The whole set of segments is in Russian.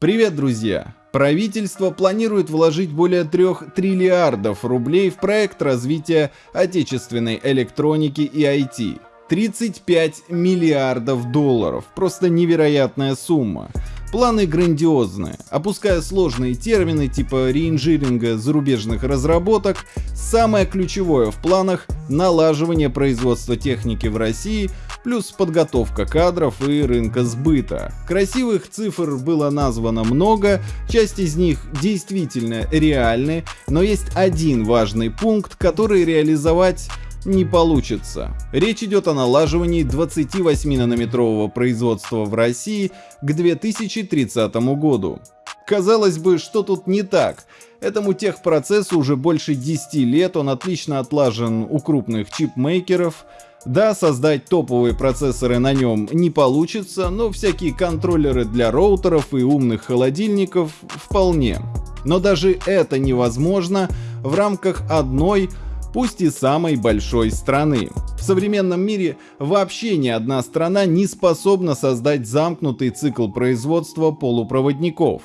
Привет, друзья! Правительство планирует вложить более 3 триллиардов рублей в проект развития отечественной электроники и IT. 35 миллиардов долларов. Просто невероятная сумма. Планы грандиозные. Опуская сложные термины типа реинжиринга зарубежных разработок, самое ключевое в планах – налаживание производства техники в России, плюс подготовка кадров и рынка сбыта. Красивых цифр было названо много, часть из них действительно реальны, но есть один важный пункт, который реализовать не получится. Речь идет о налаживании 28-нанометрового производства в России к 2030 году. Казалось бы, что тут не так? Этому техпроцессу уже больше 10 лет, он отлично отлажен у крупных чипмейкеров. Да, создать топовые процессоры на нем не получится, но всякие контроллеры для роутеров и умных холодильников вполне. Но даже это невозможно в рамках одной пусть и самой большой страны. В современном мире вообще ни одна страна не способна создать замкнутый цикл производства полупроводников.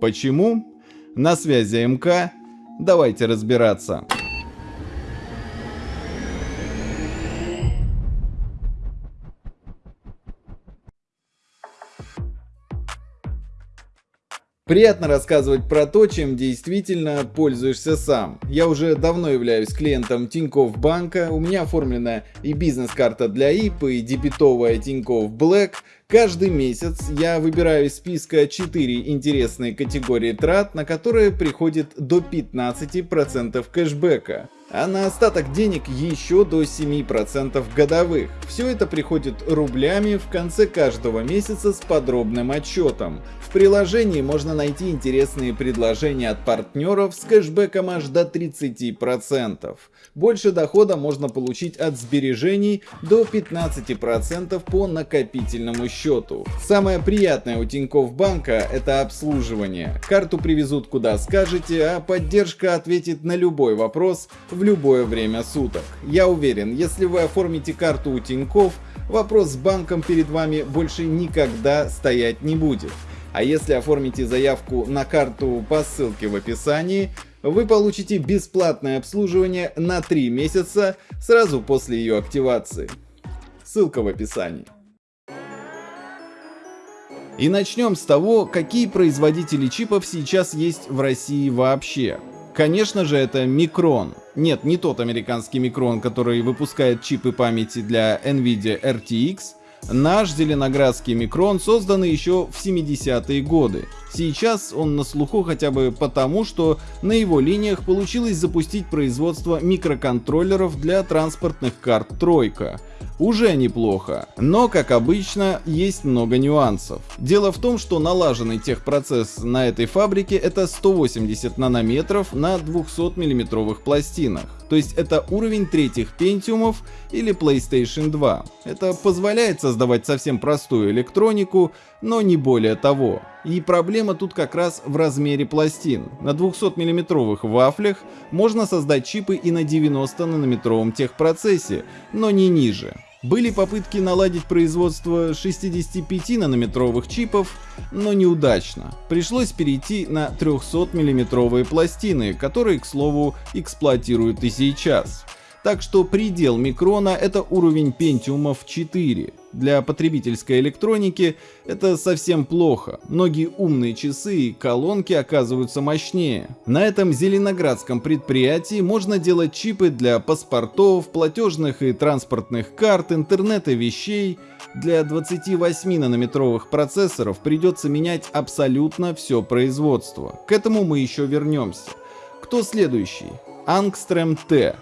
Почему? На связи МК. Давайте разбираться. Приятно рассказывать про то, чем действительно пользуешься сам. Я уже давно являюсь клиентом Тинькофф банка, у меня оформлена и бизнес-карта для ИП, и дебетовая Тинькофф Black. Каждый месяц я выбираю из списка 4 интересные категории трат, на которые приходит до 15% кэшбэка а на остаток денег еще до 7% годовых. Все это приходит рублями в конце каждого месяца с подробным отчетом. В приложении можно найти интересные предложения от партнеров с кэшбэком аж до 30%. Больше дохода можно получить от сбережений до 15% по накопительному счету. Самое приятное у Тинькофф банка это обслуживание. Карту привезут куда скажете, а поддержка ответит на любой вопрос в любое время суток. Я уверен, если вы оформите карту у Тинькофф, вопрос с банком перед вами больше никогда стоять не будет. А если оформите заявку на карту по ссылке в описании, вы получите бесплатное обслуживание на 3 месяца сразу после ее активации. Ссылка в описании. И начнем с того, какие производители чипов сейчас есть в России вообще. Конечно же это Micron. Нет, не тот американский Micron, который выпускает чипы памяти для NVIDIA RTX. Наш зеленоградский Micron создан еще в 70-е годы. Сейчас он на слуху хотя бы потому, что на его линиях получилось запустить производство микроконтроллеров для транспортных карт «Тройка», уже неплохо. Но, как обычно, есть много нюансов. Дело в том, что налаженный техпроцесс на этой фабрике это 180 нанометров на 200 миллиметровых пластинах. То есть это уровень третьих пентиумов или PlayStation 2. Это позволяет создавать совсем простую электронику, но не более того. И проблема тут как раз в размере пластин. На 200 миллиметровых вафлях можно создать чипы и на 90 нанометровом техпроцессе, но не ниже. Были попытки наладить производство 65-нанометровых чипов, но неудачно. Пришлось перейти на 300-миллиметровые пластины, которые, к слову, эксплуатируют и сейчас. Так что предел микрона это уровень Pentium 4. Для потребительской электроники это совсем плохо. Многие умные часы и колонки оказываются мощнее. На этом зеленоградском предприятии можно делать чипы для паспортов, платежных и транспортных карт, интернета вещей. Для 28 нанометровых процессоров придется менять абсолютно все производство. К этому мы еще вернемся. Кто следующий? Angstrom T.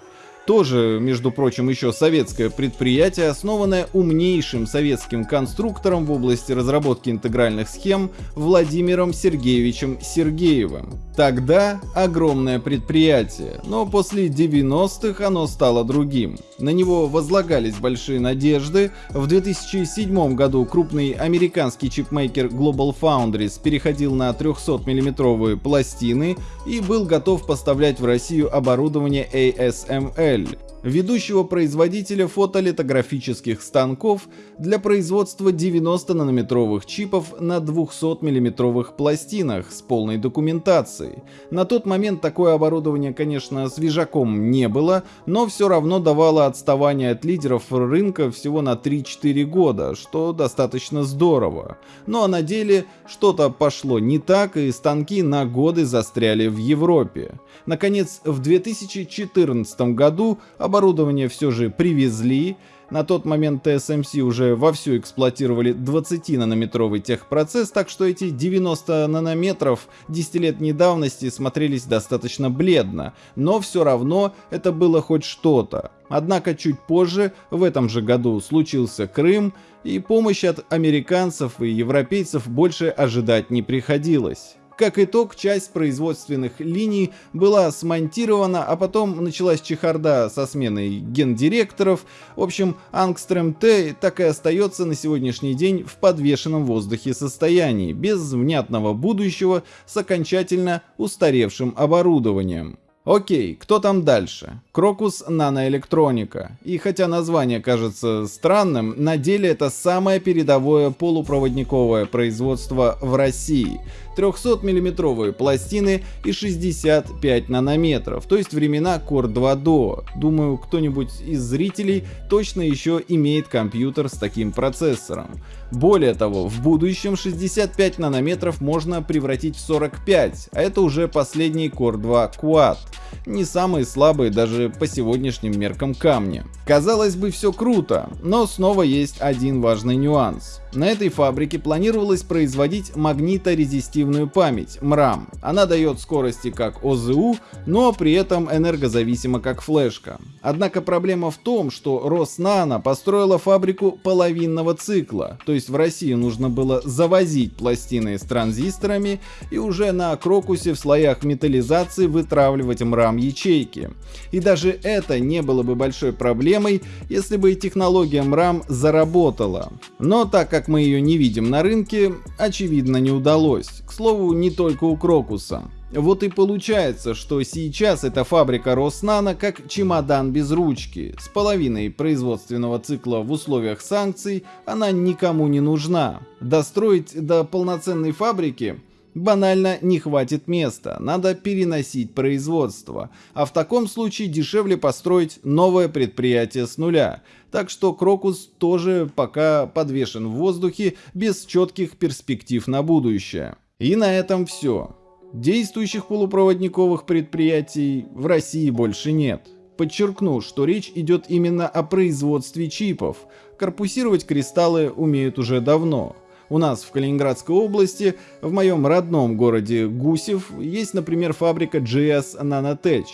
Тоже, между прочим, еще советское предприятие, основанное умнейшим советским конструктором в области разработки интегральных схем Владимиром Сергеевичем Сергеевым. Тогда огромное предприятие, но после 90-х оно стало другим. На него возлагались большие надежды. В 2007 году крупный американский чипмейкер Global Foundries переходил на 300 миллиметровые пластины и был готов поставлять в Россию оборудование ASML. الشمال ведущего производителя фотолитографических станков для производства 90-нанометровых чипов на 200-миллиметровых пластинах с полной документацией. На тот момент такое оборудование, конечно, свежаком не было, но все равно давало отставание от лидеров рынка всего на 3-4 года, что достаточно здорово. Ну а на деле что-то пошло не так, и станки на годы застряли в Европе. Наконец, в 2014 году оборудование все же привезли, на тот момент TSMC уже вовсю эксплуатировали 20-нанометровый техпроцесс, так что эти 90 нанометров десятилетней давности смотрелись достаточно бледно, но все равно это было хоть что-то. Однако чуть позже, в этом же году, случился Крым, и помощи от американцев и европейцев больше ожидать не приходилось. Как итог, часть производственных линий была смонтирована, а потом началась чехарда со сменой гендиректоров. В общем, Ангстрем Т так и остается на сегодняшний день в подвешенном воздухе состоянии, без внятного будущего, с окончательно устаревшим оборудованием. Окей, кто там дальше? Крокус Наноэлектроника. И хотя название кажется странным, на деле это самое передовое полупроводниковое производство в России. 300-миллиметровые пластины и 65 нанометров, то есть времена Core 2 Duo. Думаю, кто-нибудь из зрителей точно еще имеет компьютер с таким процессором. Более того, в будущем 65 нанометров можно превратить в 45, а это уже последний Core 2 Quad. Не самые слабые даже по сегодняшним меркам камни. Казалось бы, все круто, но снова есть один важный нюанс. На этой фабрике планировалось производить магниторезистивную память, МРАМ. Она дает скорости как ОЗУ, но при этом энергозависима как флешка. Однако проблема в том, что Роснано построила фабрику половинного цикла, то есть в России нужно было завозить пластины с транзисторами и уже на Крокусе в слоях металлизации вытравливать МРАМ ячейки. И даже это не было бы большой проблемой, если бы технология МРАМ заработала. Но так как как мы ее не видим на рынке, очевидно не удалось. К слову, не только у Крокуса. Вот и получается, что сейчас эта фабрика Роснано как чемодан без ручки. С половиной производственного цикла в условиях санкций она никому не нужна. Достроить до полноценной фабрики банально не хватит места, надо переносить производство, а в таком случае дешевле построить новое предприятие с нуля. Так что Крокус тоже пока подвешен в воздухе без четких перспектив на будущее. И на этом все. Действующих полупроводниковых предприятий в России больше нет. Подчеркну, что речь идет именно о производстве чипов. Корпусировать кристаллы умеют уже давно. У нас в Калининградской области, в моем родном городе Гусев, есть, например, фабрика GS Nanotech.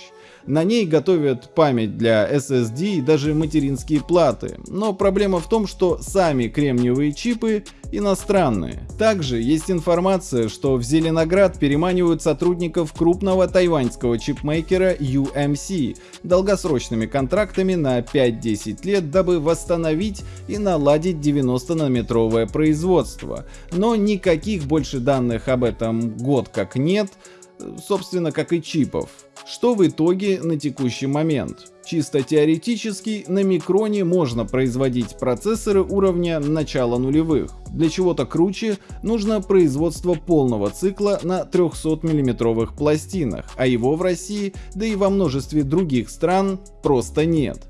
На ней готовят память для SSD и даже материнские платы. Но проблема в том, что сами кремниевые чипы иностранные. Также есть информация, что в Зеленоград переманивают сотрудников крупного тайваньского чипмейкера UMC долгосрочными контрактами на 5-10 лет, дабы восстановить и наладить 90-нанометровое производство. Но никаких больше данных об этом год как нет, собственно как и чипов. Что в итоге на текущий момент? Чисто теоретически на микроне можно производить процессоры уровня начала нулевых. Для чего-то круче нужно производство полного цикла на 300 миллиметровых пластинах, а его в России, да и во множестве других стран просто нет.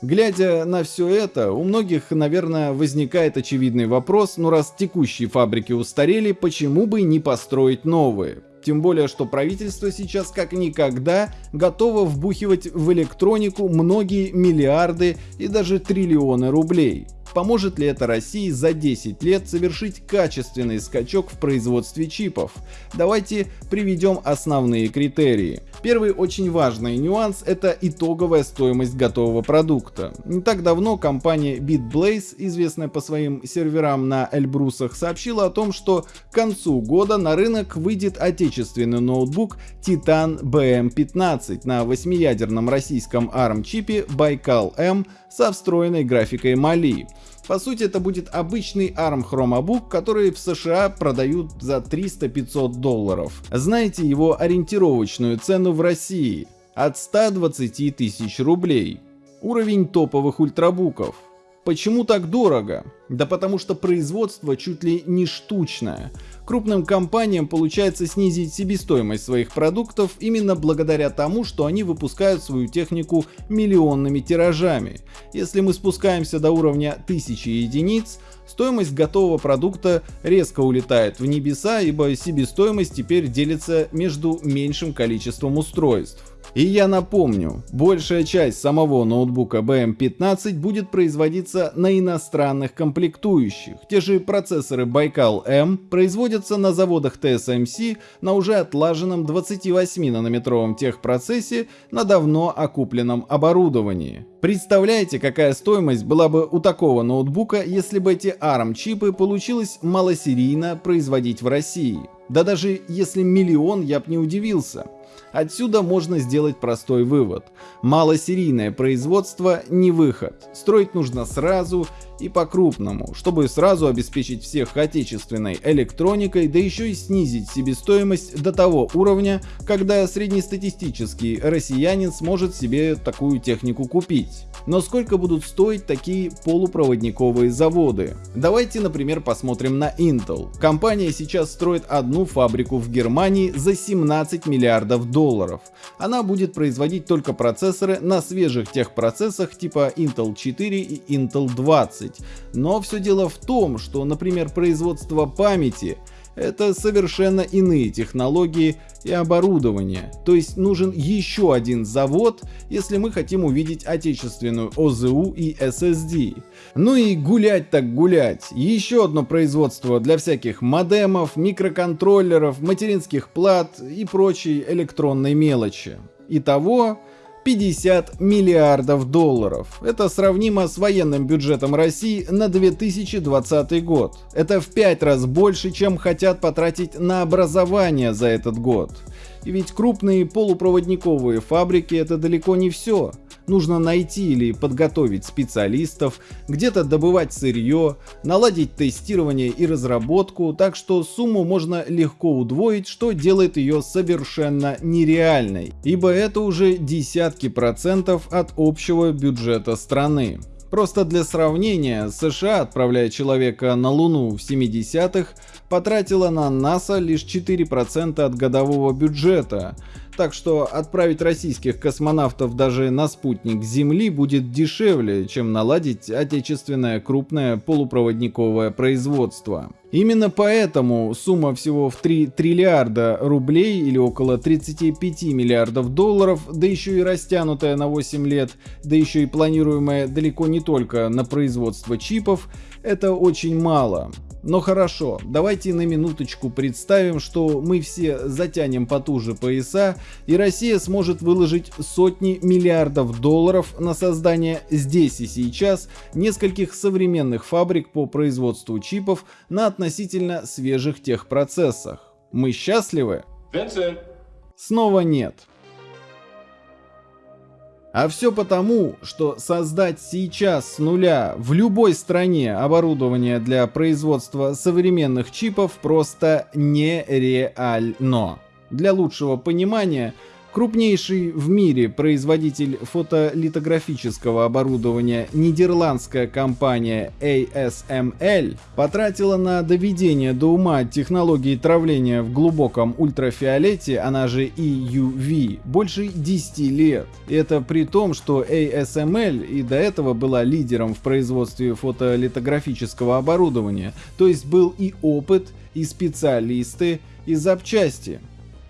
Глядя на все это, у многих, наверное, возникает очевидный вопрос, ну раз текущие фабрики устарели, почему бы не построить новые? Тем более, что правительство сейчас как никогда готово вбухивать в электронику многие миллиарды и даже триллионы рублей. Поможет ли это России за 10 лет совершить качественный скачок в производстве чипов? Давайте приведем основные критерии. Первый очень важный нюанс – это итоговая стоимость готового продукта. Не так давно компания BitBlaze, известная по своим серверам на Эльбрусах, сообщила о том, что к концу года на рынок выйдет отечественный ноутбук Titan BM15 на 8-ядерном российском ARM чипе Baikal M со встроенной графикой Mali. По сути это будет обычный ARM Chromebook, который в США продают за 300-500 долларов. Знаете его ориентировочную цену в России? от 120 тысяч рублей. Уровень топовых ультрабуков. Почему так дорого? Да потому что производство чуть ли не штучное. Крупным компаниям получается снизить себестоимость своих продуктов именно благодаря тому, что они выпускают свою технику миллионными тиражами. Если мы спускаемся до уровня 1000 единиц, стоимость готового продукта резко улетает в небеса, ибо себестоимость теперь делится между меньшим количеством устройств. И я напомню, большая часть самого ноутбука BM15 будет производиться на иностранных комплектующих. Те же процессоры M производятся на заводах TSMC на уже отлаженном 28-нанометровом техпроцессе на давно окупленном оборудовании. Представляете, какая стоимость была бы у такого ноутбука, если бы эти ARM-чипы получилось малосерийно производить в России? Да даже если миллион, я б не удивился. Отсюда можно сделать простой вывод. Малосерийное производство не выход. Строить нужно сразу и по-крупному, чтобы сразу обеспечить всех отечественной электроникой, да еще и снизить себестоимость до того уровня, когда среднестатистический россиянин сможет себе такую технику купить. Но сколько будут стоить такие полупроводниковые заводы? Давайте, например, посмотрим на Intel. Компания сейчас строит одну фабрику в Германии за 17 миллиардов долларов. Она будет производить только процессоры на свежих техпроцессах типа Intel 4 и Intel 20 20. Но все дело в том, что, например, производство памяти это совершенно иные технологии и оборудование. То есть нужен еще один завод, если мы хотим увидеть отечественную ОЗУ и SSD. Ну и гулять так гулять. Еще одно производство для всяких модемов, микроконтроллеров, материнских плат и прочей электронной мелочи. Итого 50 миллиардов долларов. Это сравнимо с военным бюджетом России на 2020 год. Это в 5 раз больше, чем хотят потратить на образование за этот год. И ведь крупные полупроводниковые фабрики это далеко не все. Нужно найти или подготовить специалистов, где-то добывать сырье, наладить тестирование и разработку, так что сумму можно легко удвоить, что делает ее совершенно нереальной, ибо это уже десятки процентов от общего бюджета страны. Просто для сравнения, США, отправляя человека на Луну в 70-х, потратила на НАСА лишь 4% от годового бюджета, так что отправить российских космонавтов даже на спутник Земли будет дешевле, чем наладить отечественное крупное полупроводниковое производство. Именно поэтому сумма всего в 3 триллиарда рублей или около 35 миллиардов долларов, да еще и растянутая на 8 лет, да еще и планируемая далеко не только на производство чипов, это очень мало. Но хорошо, давайте на минуточку представим, что мы все затянем потуже пояса, и Россия сможет выложить сотни миллиардов долларов на создание здесь и сейчас нескольких современных фабрик по производству чипов на относительно свежих техпроцессах. Мы счастливы? Vincent. Снова нет. А все потому, что создать сейчас с нуля в любой стране оборудование для производства современных чипов просто нереально. Для лучшего понимания, Крупнейший в мире производитель фотолитографического оборудования нидерландская компания ASML потратила на доведение до ума технологии травления в глубоком ультрафиолете, она же EUV, больше 10 лет. И это при том, что ASML и до этого была лидером в производстве фотолитографического оборудования, то есть был и опыт, и специалисты, и запчасти.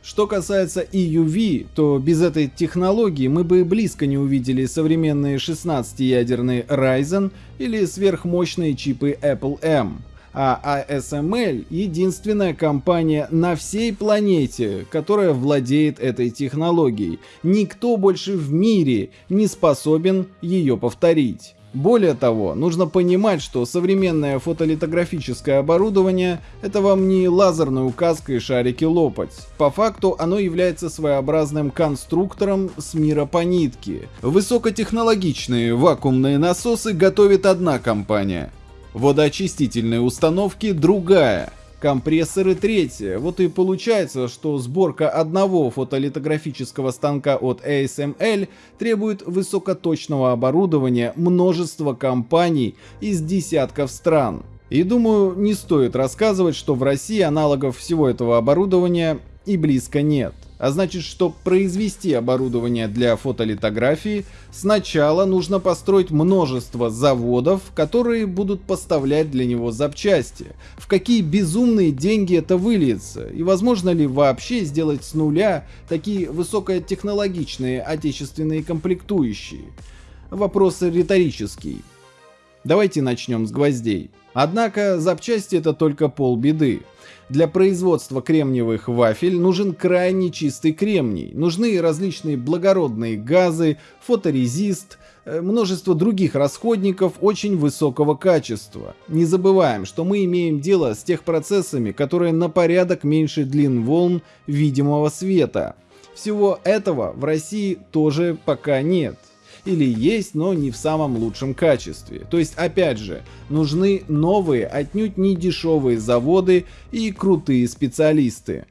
Что касается EUV, то без этой технологии мы бы близко не увидели современные 16-ядерные Ryzen или сверхмощные чипы Apple M. А ASML — единственная компания на всей планете, которая владеет этой технологией. Никто больше в мире не способен ее повторить. Более того, нужно понимать, что современное фотолитографическое оборудование — это вам не лазерная указка и шарики лопать. По факту оно является своеобразным конструктором с мира по нитке. Высокотехнологичные вакуумные насосы готовит одна компания, водоочистительные установки — другая. Компрессоры третье. Вот и получается, что сборка одного фотолитографического станка от ASML требует высокоточного оборудования множества компаний из десятков стран. И думаю, не стоит рассказывать, что в России аналогов всего этого оборудования и близко нет. А значит, чтобы произвести оборудование для фотолитографии, сначала нужно построить множество заводов, которые будут поставлять для него запчасти. В какие безумные деньги это выльется? И возможно ли вообще сделать с нуля такие высокотехнологичные отечественные комплектующие? Вопрос риторический. Давайте начнем с гвоздей. Однако запчасти это только полбеды. Для производства кремниевых вафель нужен крайне чистый кремний, нужны различные благородные газы, фоторезист, э, множество других расходников очень высокого качества. Не забываем, что мы имеем дело с тех процессами, которые на порядок меньше длин волн видимого света. Всего этого в России тоже пока нет или есть, но не в самом лучшем качестве. То есть, опять же, нужны новые, отнюдь не дешевые заводы и крутые специалисты.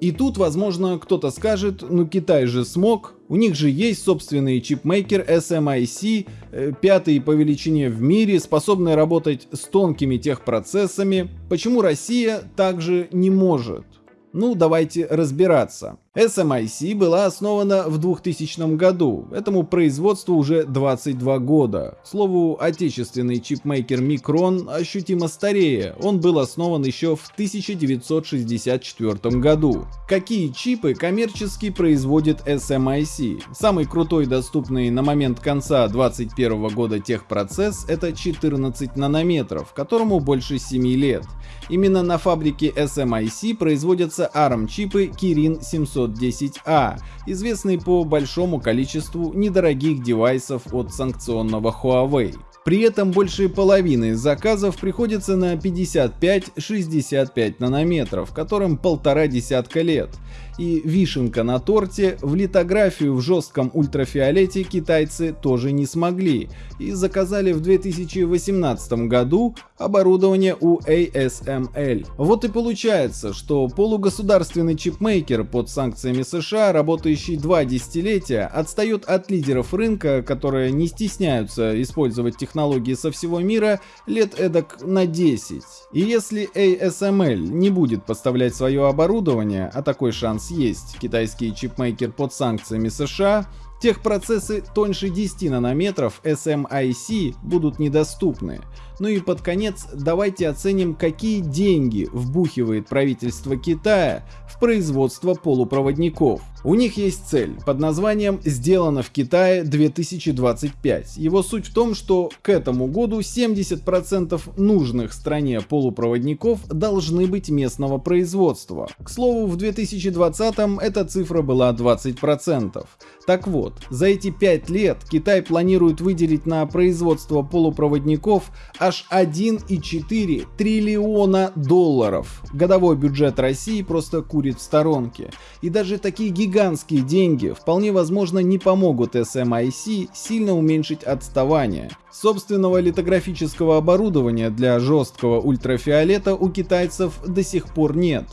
И тут, возможно, кто-то скажет, ну Китай же смог, у них же есть собственный чипмейкер SMIC, э, пятый по величине в мире, способный работать с тонкими техпроцессами, почему Россия также не может? Ну, давайте разбираться. SMIC была основана в 2000 году, этому производству уже 22 года. К слову, отечественный чипмейкер Micron ощутимо старее, он был основан еще в 1964 году. Какие чипы коммерчески производит SMIC? Самый крутой доступный на момент конца 2021 года техпроцесс это 14 нанометров, которому больше 7 лет. Именно на фабрике SMIC производятся ARM чипы Kirin 700 510A, известный по большому количеству недорогих девайсов от санкционного Huawei. При этом больше половины заказов приходится на 55-65 нанометров, которым полтора десятка лет. И вишенка на торте, в литографию в жестком ультрафиолете китайцы тоже не смогли и заказали в 2018 году оборудование у ASML. Вот и получается, что полугосударственный чипмейкер под санкциями США, работающий два десятилетия, отстает от лидеров рынка, которые не стесняются использовать технологии со всего мира лет эдак на 10. И если ASML не будет поставлять свое оборудование, а такой шанс есть китайский чипмейкер под санкциями США, техпроцессы тоньше 10 нанометров SMIC будут недоступны. Ну и под конец давайте оценим, какие деньги вбухивает правительство Китая в производство полупроводников. У них есть цель под названием «Сделано в Китае 2025». Его суть в том, что к этому году 70% нужных стране полупроводников должны быть местного производства. К слову, в 2020 эта цифра была 20%. Так вот, за эти 5 лет Китай планирует выделить на производство полупроводников аж 1,4 триллиона долларов. Годовой бюджет России просто курит в сторонке. И даже такие гигантские деньги вполне возможно не помогут SMIC сильно уменьшить отставание. Собственного литографического оборудования для жесткого ультрафиолета у китайцев до сих пор нет.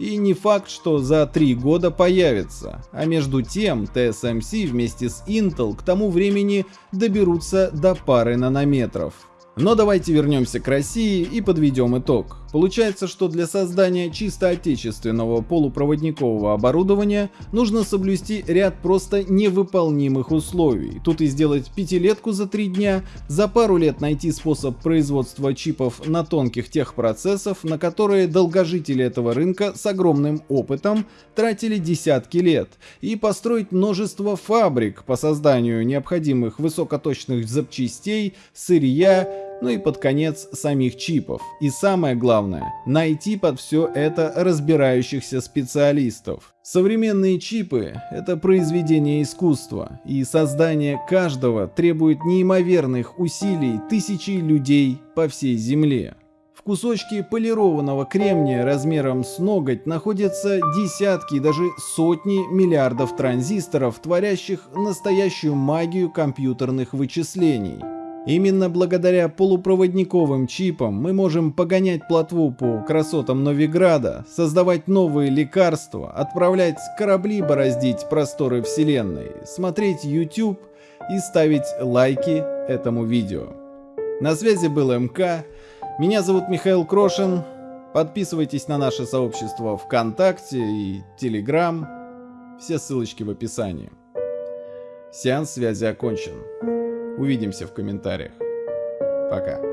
И не факт, что за три года появится. А между тем, TSMC вместе с Intel к тому времени доберутся до пары нанометров. Но давайте вернемся к России и подведем итог. Получается, что для создания чисто отечественного полупроводникового оборудования нужно соблюсти ряд просто невыполнимых условий. Тут и сделать пятилетку за три дня, за пару лет найти способ производства чипов на тонких техпроцессов, на которые долгожители этого рынка с огромным опытом тратили десятки лет, и построить множество фабрик по созданию необходимых высокоточных запчастей, сырья, ну и под конец самих чипов. И самое главное, найти под все это разбирающихся специалистов. Современные чипы — это произведение искусства, и создание каждого требует неимоверных усилий тысячи людей по всей Земле. В кусочке полированного кремния размером с ноготь находятся десятки, даже сотни миллиардов транзисторов, творящих настоящую магию компьютерных вычислений. Именно благодаря полупроводниковым чипам мы можем погонять плотву по красотам Новиграда, создавать новые лекарства, отправлять корабли бороздить просторы Вселенной, смотреть YouTube и ставить лайки этому видео. На связи был МК, меня зовут Михаил Крошин, подписывайтесь на наше сообщество ВКонтакте и Телеграм, все ссылочки в описании. Сеанс связи окончен. Увидимся в комментариях. Пока.